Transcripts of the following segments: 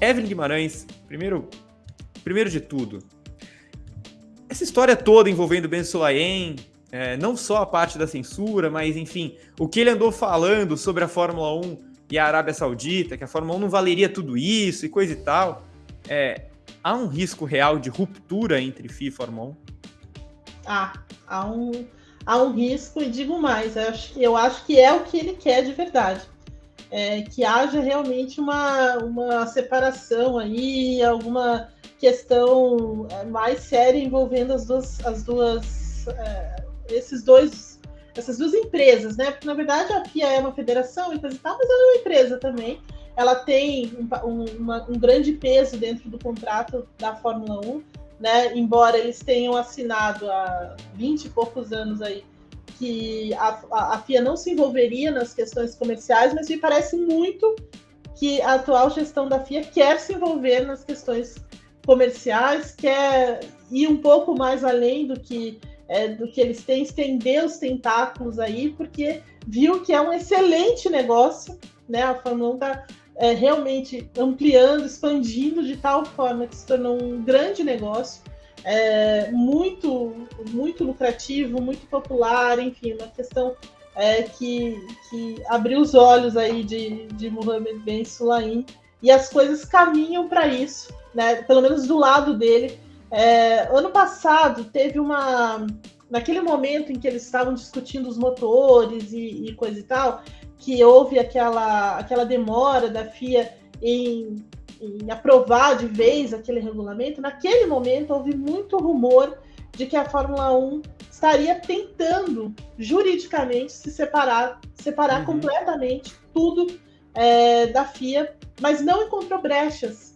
Evelyn Guimarães, primeiro, primeiro de tudo, essa história toda envolvendo Ben Sulayen, é, não só a parte da censura, mas enfim, o que ele andou falando sobre a Fórmula 1 e a Arábia Saudita, que a Fórmula 1 não valeria tudo isso e coisa e tal. É, há um risco real de ruptura entre FIA e Fórmula 1? Ah, há um, há um risco, e digo mais, eu acho, eu acho que é o que ele quer de verdade. É, que haja realmente uma, uma separação aí, alguma questão é, mais séria envolvendo as duas, as duas é, esses dois, essas duas empresas, né? Porque na verdade a FIA é uma federação e tal, mas ela é uma empresa também. Ela tem um, um, uma, um grande peso dentro do contrato da Fórmula 1, né? Embora eles tenham assinado há 20 e poucos anos aí que a, a, a FIA não se envolveria nas questões comerciais, mas me parece muito que a atual gestão da FIA quer se envolver nas questões comerciais, quer ir um pouco mais além do que é, do que eles têm, estender os tentáculos aí, porque viu que é um excelente negócio, né? A Fórmula 1 está é, realmente ampliando, expandindo de tal forma que se tornou um grande negócio, é, muito, muito lucrativo, muito popular, enfim, uma questão é, que, que abriu os olhos aí de, de Mohamed Ben Sulaim e as coisas caminham para isso, né? Pelo menos do lado dele é, ano passado teve uma. Naquele momento em que eles estavam discutindo os motores e, e coisa e tal, que houve aquela, aquela demora da FIA em, em aprovar de vez aquele regulamento, naquele momento houve muito rumor de que a Fórmula 1 estaria tentando juridicamente se separar, separar uhum. completamente tudo é, da FIA, mas não encontrou brechas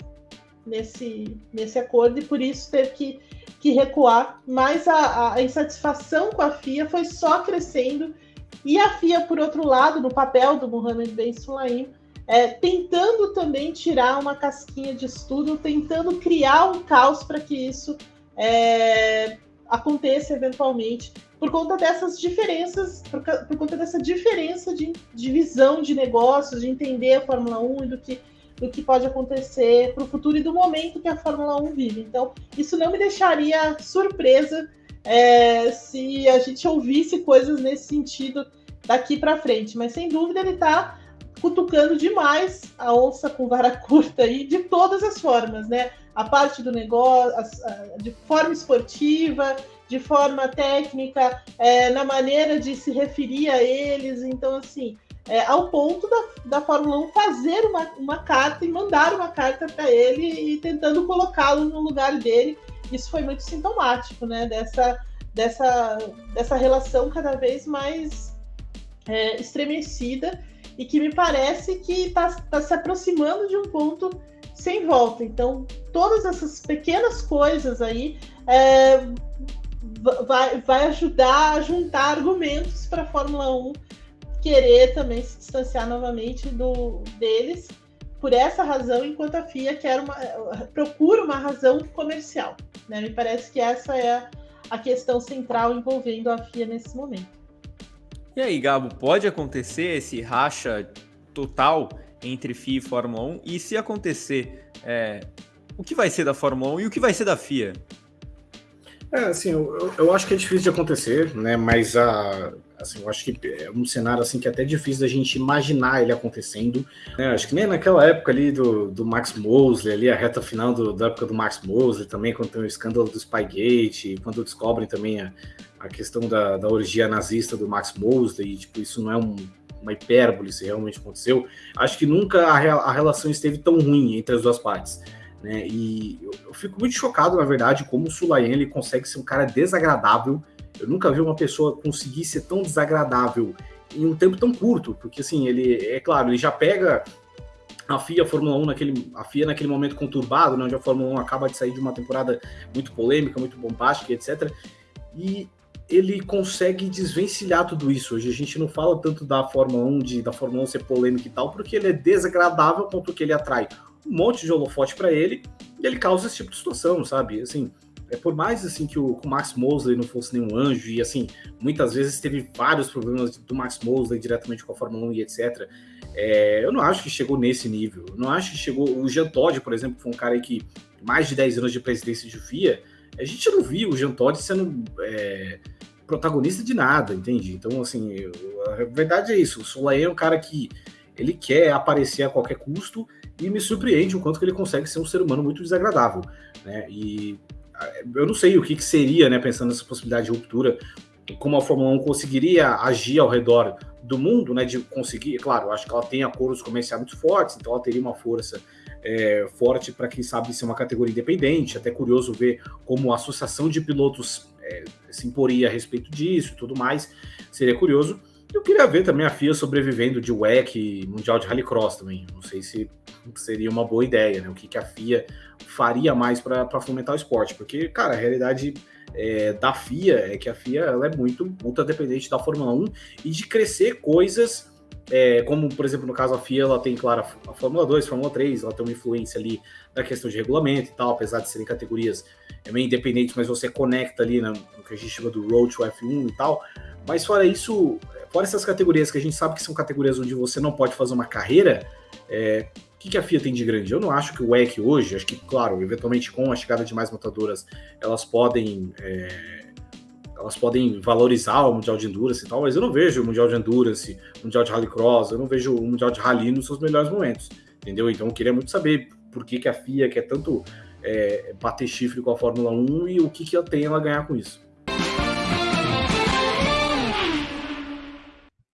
nesse, nesse acordo e por isso teve que, que recuar. Mas a, a insatisfação com a FIA foi só crescendo e a FIA, por outro lado, no papel do Mohamed Ben Sulaim, é, tentando também tirar uma casquinha de estudo, tentando criar um caos para que isso é, aconteça eventualmente, por conta dessas diferenças, por, por conta dessa diferença de, de visão de negócios, de entender a Fórmula 1 e do que do que pode acontecer para o futuro e do momento que a Fórmula 1 vive. Então, isso não me deixaria surpresa é, se a gente ouvisse coisas nesse sentido daqui para frente. Mas sem dúvida ele está cutucando demais a onça com vara curta aí de todas as formas, né? A parte do negócio, de forma esportiva, de forma técnica, é, na maneira de se referir a eles. Então, assim, é, ao ponto da, da Fórmula 1 fazer uma, uma carta e mandar uma carta para ele e tentando colocá-lo no lugar dele. Isso foi muito sintomático, né? Dessa, dessa, dessa relação cada vez mais é, estremecida e que me parece que está tá se aproximando de um ponto sem volta. Então, todas essas pequenas coisas aí é, vai, vai ajudar a juntar argumentos para a Fórmula 1 querer também se distanciar novamente do deles por essa razão, enquanto a FIA quer uma, procura uma razão comercial. Né? Me parece que essa é a, questão central envolvendo a FIA nesse momento. E aí, Gabo, pode acontecer esse racha total entre FIA e Fórmula 1? E se acontecer, é, o que vai ser da Fórmula 1 e o que vai ser da FIA? É, assim, eu, eu acho que é difícil de acontecer, né? Mas a, Assim, eu acho que é um cenário assim que é até difícil da gente imaginar ele acontecendo. Né? Acho que nem naquela época ali do, do Max Mosley, ali a reta final do, da época do Max Mosley, também quando tem o escândalo do Spygate, quando descobrem também a, a questão da, da orgia nazista do Max Mosley, tipo, isso não é um, uma hipérbole, se realmente aconteceu. Acho que nunca a, a relação esteve tão ruim entre as duas partes. Né? E eu, eu, fico muito chocado, na verdade, como o Sulayen ele consegue ser um cara desagradável eu nunca vi uma pessoa conseguir ser tão desagradável em um tempo tão curto, porque assim, ele, é claro, ele já pega a FIA a Fórmula 1 naquele, a FIA naquele momento conturbado, né, onde a Fórmula 1 acaba de sair de uma temporada muito polêmica, muito bombástica, etc. E ele consegue desvencilhar tudo isso. Hoje a gente não fala tanto da Fórmula 1, de, da Fórmula 1 ser polêmica e tal, porque ele é desagradável, ponto que ele atrai um monte de holofote para ele e ele causa esse tipo de situação, sabe? Assim, é por mais assim que o, o, Max Mosley não fosse nenhum anjo, e assim, muitas vezes teve vários problemas do Max Mosley diretamente com a Fórmula 1 e etc. É, eu não acho que chegou nesse nível. Eu não acho que chegou. O Jean Todt, por exemplo, foi um cara que mais de 10 anos de presidência de FIA, a gente não viu o Jean Todt sendo é, protagonista de nada, entende? Então, assim, eu, a verdade é isso. O Solaire é um cara que ele quer aparecer a qualquer custo e me surpreende o quanto que ele consegue ser um ser humano muito desagradável, né? E eu não sei o que, que seria, né, pensando nessa possibilidade de ruptura, como a Fórmula 1 conseguiria agir ao redor do mundo, né, de conseguir, claro, acho que ela tem acordos comerciais muito fortes, então ela teria uma força é, forte para quem sabe ser uma categoria independente, até curioso ver como a associação de pilotos é, se imporia a respeito disso e tudo mais, seria curioso. Eu queria ver também a FIA sobrevivendo de WEC Mundial de Rallycross também. Não sei se seria uma boa ideia, né? O que, que a FIA faria mais para fomentar o esporte. Porque, cara, a realidade é, da FIA é que a FIA ela é muito ultra dependente da Fórmula 1 e de crescer coisas. É, como, por exemplo, no caso a FIA, ela tem, claro, a Fórmula 2, a Fórmula 3, ela tem uma influência ali na questão de regulamento e tal, apesar de serem categorias é meio independentes, mas você conecta ali no, no que a gente chama do Road to F1 e tal. Mas fora isso, fora essas categorias que a gente sabe que são categorias onde você não pode fazer uma carreira, é, o que, que a FIA tem de grande? Eu não acho que o WEC hoje, acho que, claro, eventualmente com a chegada de mais montadoras, elas podem. É, elas podem valorizar o Mundial de Endurance e tal, mas eu não vejo o Mundial de Endurance, o Mundial de Rallycross, eu não vejo o Mundial de Rally nos seus melhores momentos, entendeu? Então eu queria muito saber por que, que a FIA quer tanto é, bater chifre com a Fórmula 1 e o que, que ela tem ela ganhar com isso.